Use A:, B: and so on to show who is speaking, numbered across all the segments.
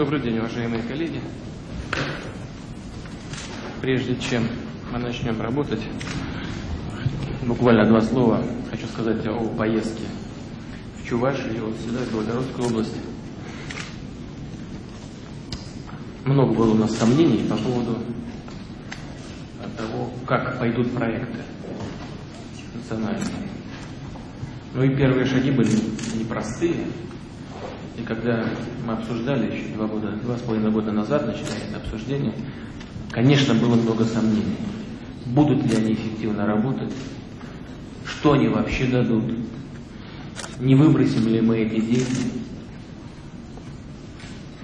A: Добрый день, уважаемые коллеги. Прежде чем мы начнем работать, буквально два слова хочу сказать о поездке в Чувашию вот сюда, в Белгородскую область. Много было у нас сомнений по поводу того, как пойдут проекты национальные. Ну и первые шаги были непростые. И когда мы обсуждали еще два года, два с половиной года назад, начинали это обсуждение, конечно, было много сомнений. Будут ли они эффективно работать? Что они вообще дадут? Не выбросим ли мы эти деньги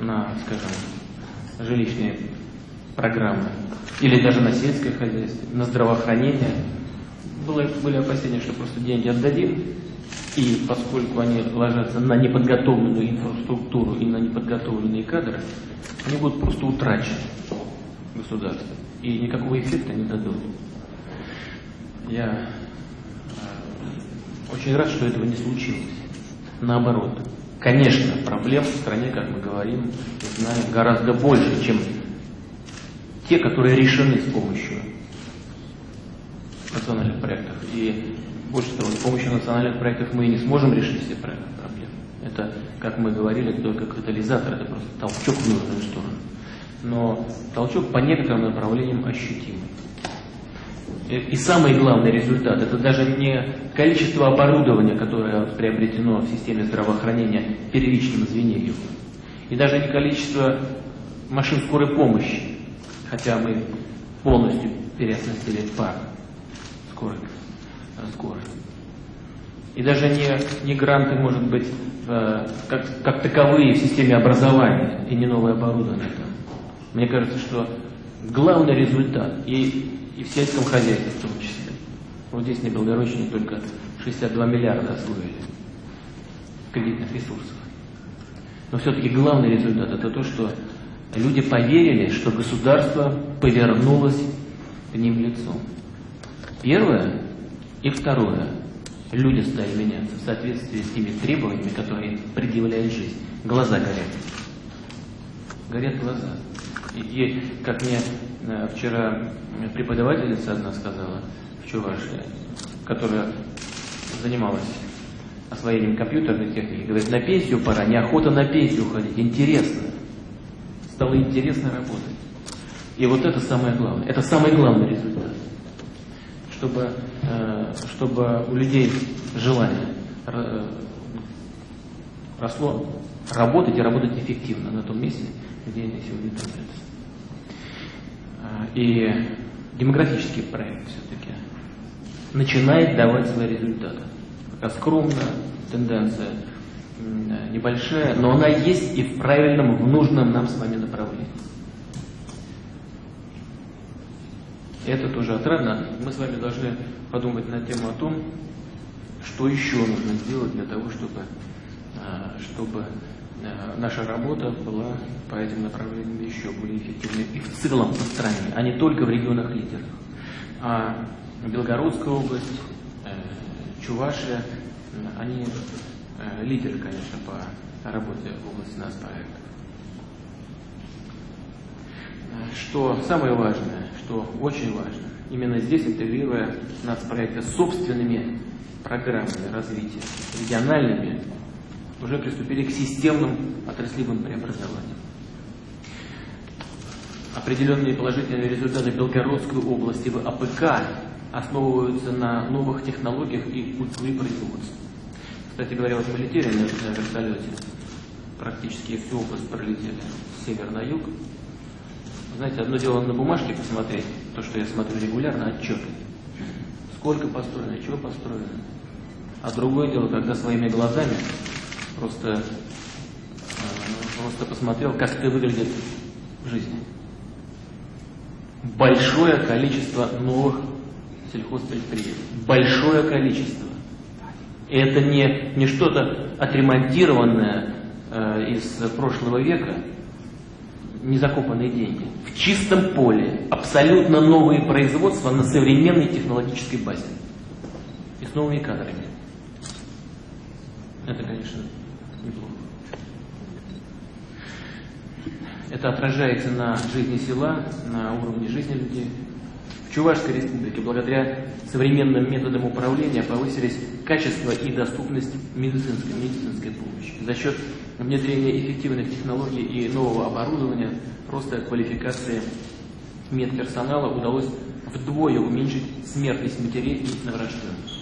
A: на, скажем, жилищные программы? Или даже на сельское хозяйство, на здравоохранение? Было, были опасения, что просто деньги отдадим, и поскольку они ложатся на неподготовленную инфраструктуру и на неподготовленные кадры, они будут просто утрачены государством. И никакого эффекта не дадут. Я э, очень рад, что этого не случилось. Наоборот. Конечно, проблем в стране, как мы говорим, знаем, гораздо больше, чем те, которые решены с помощью национальных проектов. И больше того, с помощью национальных проектов мы и не сможем решить все проблемы. Это, как мы говорили, только катализатор, это просто толчок в нужную сторону. Но толчок по некоторым направлениям ощутимый. И самый главный результат – это даже не количество оборудования, которое приобретено в системе здравоохранения первичным звеньем, и даже не количество машин скорой помощи, хотя мы полностью переоснастили парк скорой скорость. И даже не, не гранты, может быть, э, как, как таковые в системе образования и не новое оборудование. Там. Мне кажется, что главный результат, и, и в сельском хозяйстве в том числе, вот здесь на Белгородчине только 62 миллиарда освоили кредитных ресурсов. Но все-таки главный результат это то, что люди поверили, что государство повернулось к ним лицом. Первое, и второе. Люди стали меняться в соответствии с теми требованиями, которые предъявляет жизнь. Глаза горят. Горят глаза. И, и как мне э, вчера преподавательница одна сказала в Чувашии, которая занималась освоением компьютерной техники, говорит, на пенсию пора, неохота на пенсию уходить, интересно. Стало интересно работать. И вот это самое главное. Это самый главный результат чтобы, э, чтобы у людей желание росло, работать и работать эффективно на том месте, где они сегодня находятся. Э, и демографический проект все-таки начинает давать свои результаты. Пока скромно, тенденция небольшая, но она есть и в правильном, в нужном нам с вами направлении. Это тоже отрадно. Мы с вами должны подумать на тему о том, что еще нужно сделать для того, чтобы, а, чтобы а, наша работа была по этим направлениям еще более эффективной и в целом по стране, а не только в регионах лидерах. А Белгородская область, э, Чувашия, они э, лидеры, конечно, по работе в области нас проектов. Что самое важное, что очень важно, именно здесь, интегрируя нацпроекты собственными программами развития, региональными, уже приступили к системным отраслевым преобразованиям. Определенные положительные результаты Белгородской области в АПК основываются на новых технологиях и культуре производства. Кстати говоря, вот мы летели на вертолете, практически всю область пролетели с севера на юг, знаете, одно дело на бумажке посмотреть, то, что я смотрю регулярно, отчет. Сколько построено, чего построено. А другое дело, когда своими глазами просто, э, просто посмотрел, как это выглядит в жизни. Большое количество новых сельхозпредприятий. Большое количество. И это не, не что-то отремонтированное э, из прошлого века, незакопанные деньги. В чистом поле абсолютно новые производства на современной технологической базе. И с новыми кадрами. Это, конечно, неплохо. Это отражается на жизни села, на уровне жизни людей. В Чувашской республике благодаря современным методам управления повысились качество и доступность медицинской, медицинской помощи. За счет внедрения эффективных технологий и нового оборудования, роста квалификации медперсонала удалось вдвое уменьшить смертность матерей и новорожденных.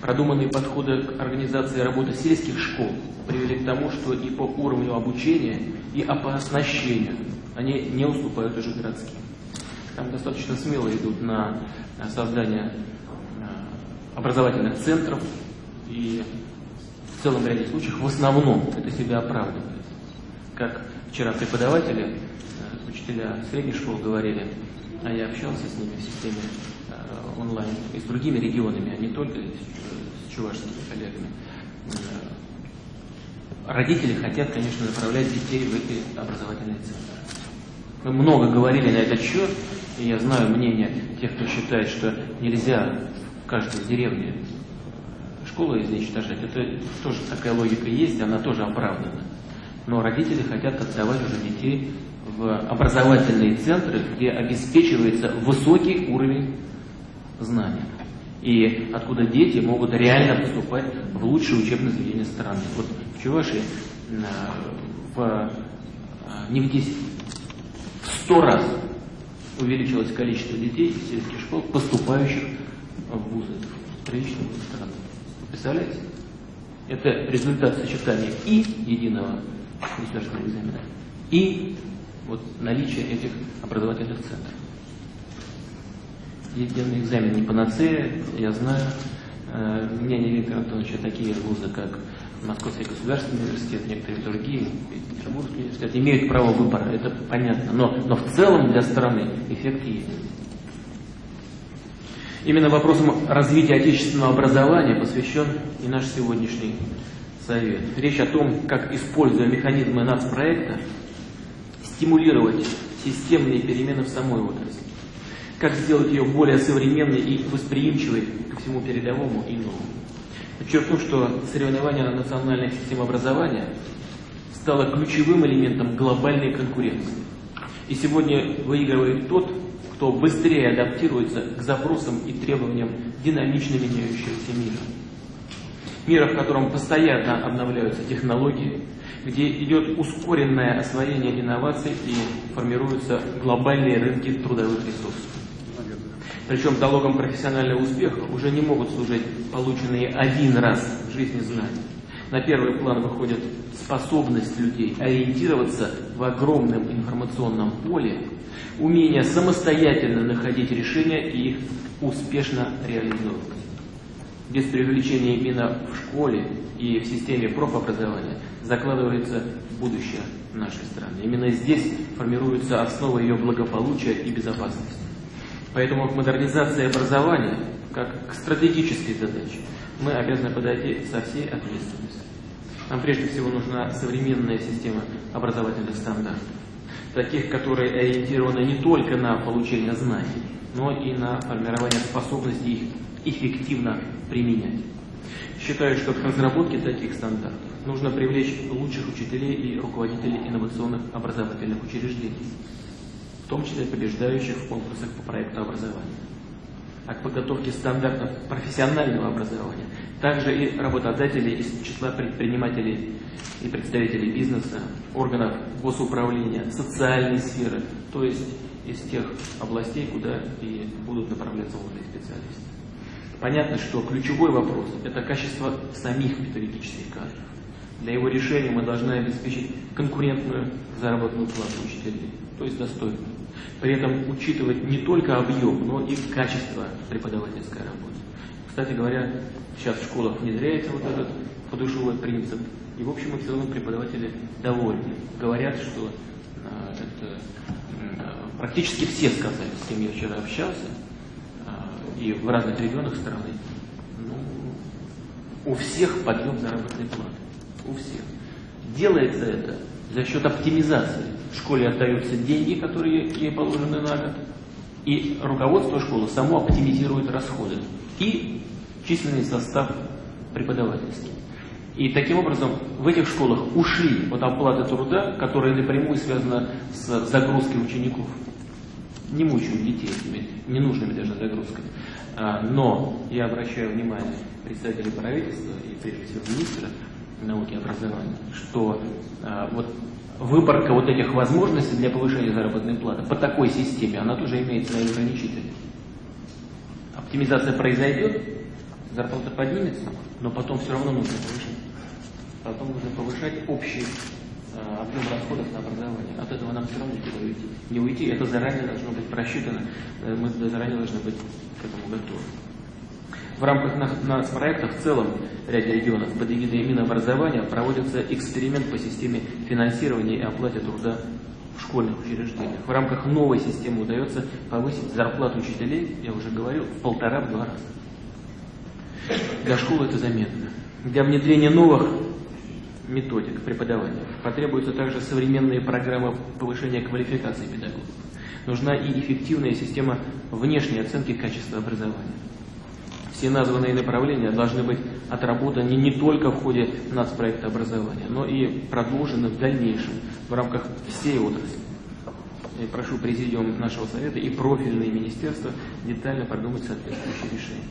A: Продуманные подходы к организации работы сельских школ привели к тому, что и по уровню обучения, и по оснащению они не уступают уже городским. Там достаточно смело идут на создание э, образовательных центров, и в целом ряде случаев в основном это себя оправдывает. Как вчера преподаватели, э, учителя средних школ говорили, а я общался с ними в системе э, онлайн и с другими регионами, а не только с чувашскими коллегами. Родители хотят, конечно, направлять детей в эти образовательные центры. Мы много говорили на этот счет, и я знаю мнение тех, кто считает, что нельзя в каждой деревне школу изничтожать. Это тоже такая логика есть, она тоже оправдана. Но родители хотят отдавать уже детей в образовательные центры, где обеспечивается высокий уровень знания. И откуда дети могут реально поступать в лучшие учебные заведения страны. Вот в Чувашии в, а, не в 10, в 100 раз увеличилось количество детей из сельских школ, поступающих в вузы, в приличные вузы страны. Представляете? Это результат сочетания и единого государственного экзамена, и вот наличия этих образовательных центров. Единый экзамен не панацея, я знаю. Э, Мнение Виктора Антоновича такие вузы, как Московский государственный университет, некоторые другие, Петербургский университет, имеют право выбора, это понятно. Но, но в целом для страны эффект есть. Именно вопросам развития отечественного образования посвящен и наш сегодняшний совет. Речь о том, как, используя механизмы нацпроекта, стимулировать системные перемены в самой отрасли. Как сделать ее более современной и восприимчивой ко всему передовому и новому. Подчеркну, что соревнование на национальной системе образования стало ключевым элементом глобальной конкуренции. И сегодня выигрывает тот, кто быстрее адаптируется к запросам и требованиям динамично меняющегося мира. Мира, в котором постоянно обновляются технологии, где идет ускоренное освоение инноваций и формируются глобальные рынки трудовых ресурсов. Причем залогом профессионального успеха уже не могут служить полученные один раз в жизни знания. На первый план выходит способность людей ориентироваться в огромном информационном поле, умение самостоятельно находить решения и их успешно реализовывать. Без привлечения именно в школе и в системе профобразования закладывается будущее нашей страны. Именно здесь формируется основа ее благополучия и безопасности. Поэтому к модернизации образования, как к стратегической задаче, мы обязаны подойти со всей ответственностью. Нам прежде всего нужна современная система образовательных стандартов, таких, которые ориентированы не только на получение знаний, но и на формирование способности их эффективно применять. Считаю, что к разработке таких стандартов нужно привлечь лучших учителей и руководителей инновационных образовательных учреждений в том числе побеждающих в конкурсах по проекту образования. А к подготовке стандартов профессионального образования также и работодатели из числа предпринимателей и представителей бизнеса, органов госуправления, социальной сферы, то есть из тех областей, куда и будут направляться умные специалисты. Понятно, что ключевой вопрос – это качество самих педагогических кадров. Для его решения мы должны обеспечить конкурентную заработную плату учителей, то есть достойную. При этом учитывать не только объем, но и качество преподавательской работы. Кстати говоря, сейчас в школах внедряется вот этот подушевой принцип, и в общем и в целом преподаватели довольны. Говорят, что а, это а, практически все сказали, с кем я вчера общался, а, и в разных регионах страны, ну, у всех подъем заработной платы. У всех. Делается это за счет оптимизации. Школе отдаются деньги, которые ей положены на год, и руководство школы само оптимизирует расходы и численный состав преподавательский. И таким образом в этих школах ушли от оплаты труда, которая напрямую связана с загрузкой учеников. Не мучают детей этими ненужными даже загрузками. А, но я обращаю внимание представителей правительства и прежде всего министра науки и образования, что а, вот выборка вот этих возможностей для повышения заработной платы по такой системе, она тоже имеет свои ограничители. Оптимизация произойдет, зарплата поднимется, но потом все равно нужно повышать. Потом нужно повышать общий э, объем расходов на образование. От этого нам все равно никуда уйти. Не уйти, это заранее должно быть просчитано, э, мы заранее должны быть к этому готовы. В рамках нацпроекта в целом ряде регионов под эгидой Минобразования проводится эксперимент по системе финансирования и оплате труда в школьных учреждениях. В рамках новой системы удается повысить зарплату учителей, я уже говорил, в полтора-два раза. Для школы это заметно. Для внедрения новых методик преподавания потребуются также современные программы повышения квалификации педагогов. Нужна и эффективная система внешней оценки качества образования. Все названные направления должны быть отработаны не только в ходе нацпроекта образования, но и продолжены в дальнейшем в рамках всей отрасли. Я прошу Президиум нашего Совета и профильные министерства детально продумать соответствующие решения.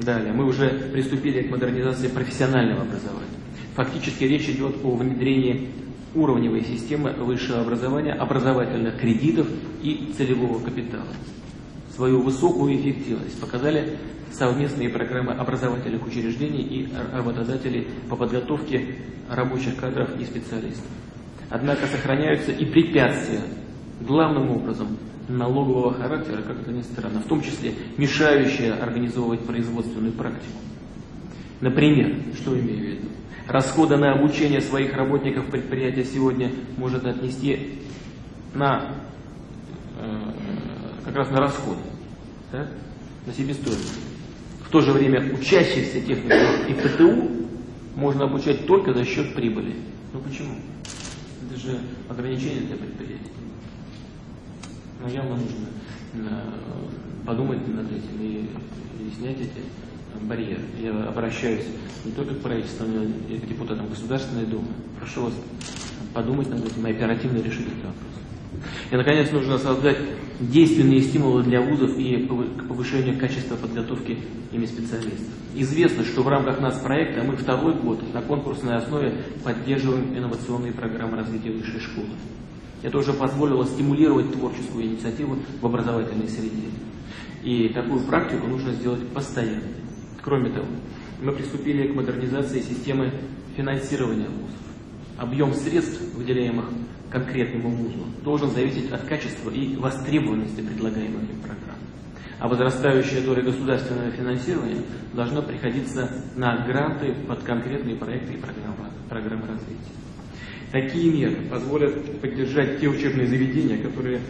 A: Далее, мы уже приступили к модернизации профессионального образования. Фактически речь идет о внедрении уровневой системы высшего образования, образовательных кредитов и целевого капитала свою высокую эффективность показали совместные программы образовательных учреждений и работодателей по подготовке рабочих кадров и специалистов. Однако сохраняются и препятствия, главным образом налогового характера, как это ни странно, в том числе мешающие организовывать производственную практику. Например, что имею в виду? Расходы на обучение своих работников предприятия сегодня может отнести на э, как раз на расходы, да? на себестоимость. В то же время учащихся техников и ПТУ можно обучать только за счет прибыли. Ну почему? Это же ограничение для предприятий. Но явно нужно э, подумать над этим и, и снять эти барьеры. Я обращаюсь не только к правительству, но и к депутатам Государственной Думы. Прошу вас подумать над этим и оперативно решить этот вопрос. И, наконец, нужно создать действенные стимулы для вузов и к повышению качества подготовки ими специалистов. Известно, что в рамках нас проекта мы второй год на конкурсной основе поддерживаем инновационные программы развития высшей школы. Это уже позволило стимулировать творческую инициативу в образовательной среде. И такую практику нужно сделать постоянно. Кроме того, мы приступили к модернизации системы финансирования вузов. Объем средств, выделяемых конкретному вузу должен зависеть от качества и востребованности предлагаемых им программ. А возрастающая доля государственного финансирования должна приходиться на гранты под конкретные проекты и программы, программы развития. Такие меры позволят поддержать те учебные заведения, которые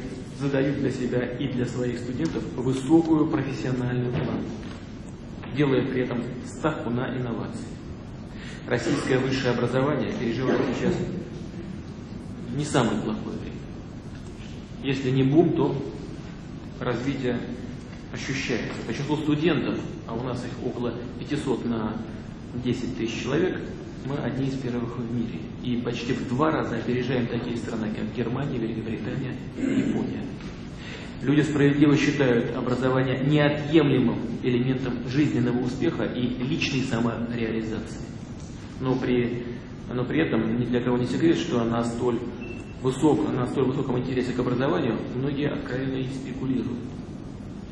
A: задают для себя и для своих студентов высокую профессиональную планку, делая при этом ставку на инновации. Российское высшее образование переживает сейчас не самое плохое время. Если не бум, то развитие ощущается. По числу студентов, а у нас их около 500 на 10 тысяч человек, мы одни из первых в мире. И почти в два раза опережаем такие страны, как Германия, Великобритания и Япония. Люди справедливо считают образование неотъемлемым элементом жизненного успеха и личной самореализации. Но при, но при этом ни для кого не секрет, что на столь высок, на столь высоком интересе к образованию многие откровенно и спекулируют.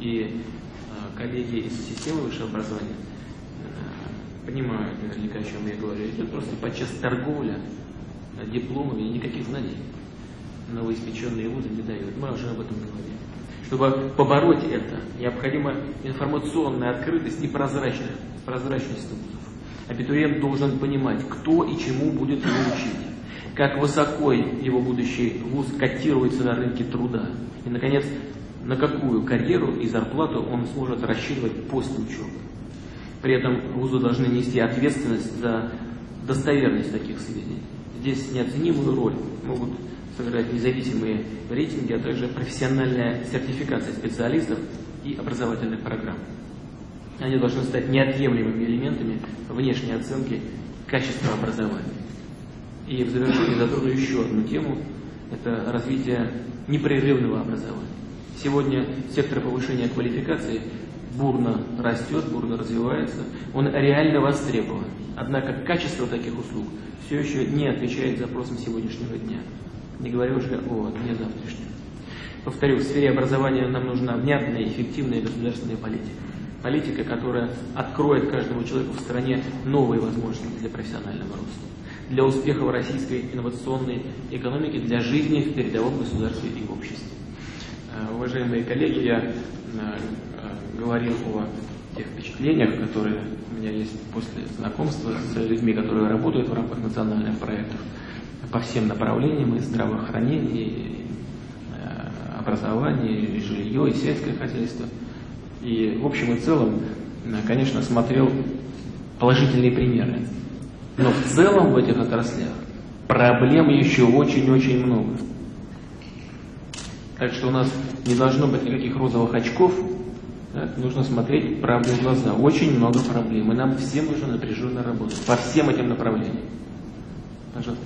A: И э, коллеги из системы высшего образования э, понимают наверняка, о чем я говорю. Идет просто подчас торговля дипломами и никаких знаний новоиспеченные вузы не дают. Мы уже об этом говорили. Чтобы побороть это, необходима информационная открытость и прозрачность, прозрачность вузов. Абитуриент должен понимать, кто и чему будет его учить как высоко его будущий вуз котируется на рынке труда. И, наконец, на какую карьеру и зарплату он сможет рассчитывать после учебы. При этом вузы должны нести ответственность за достоверность таких сведений. Здесь неоценимую роль могут сыграть независимые рейтинги, а также профессиональная сертификация специалистов и образовательных программ. Они должны стать неотъемлемыми элементами внешней оценки качества образования. И в завершении затрону еще одну тему – это развитие непрерывного образования. Сегодня сектор повышения квалификации бурно растет, бурно развивается, он реально востребован. Однако качество таких услуг все еще не отвечает запросам сегодняшнего дня, не говоря уже о дне завтрашнем. Повторю, в сфере образования нам нужна внятная и эффективная государственная политика. Политика, которая откроет каждому человеку в стране новые возможности для профессионального роста, для успеха российской инновационной экономики, для жизни в передовом государстве и обществе. Э, уважаемые коллеги, я э, э, говорил о тех впечатлениях, которые у меня есть после знакомства с людьми, которые работают в рамках национальных проектов по всем направлениям, и здравоохранение, и образование, и жилье, и сельское хозяйство – и в общем и целом, конечно, смотрел положительные примеры. Но в целом в этих отраслях проблем еще очень-очень много. Так что у нас не должно быть никаких розовых очков, да, нужно смотреть правде в глаза. Очень много проблем, и нам всем нужно напряженно работать по всем этим направлениям. Пожалуйста.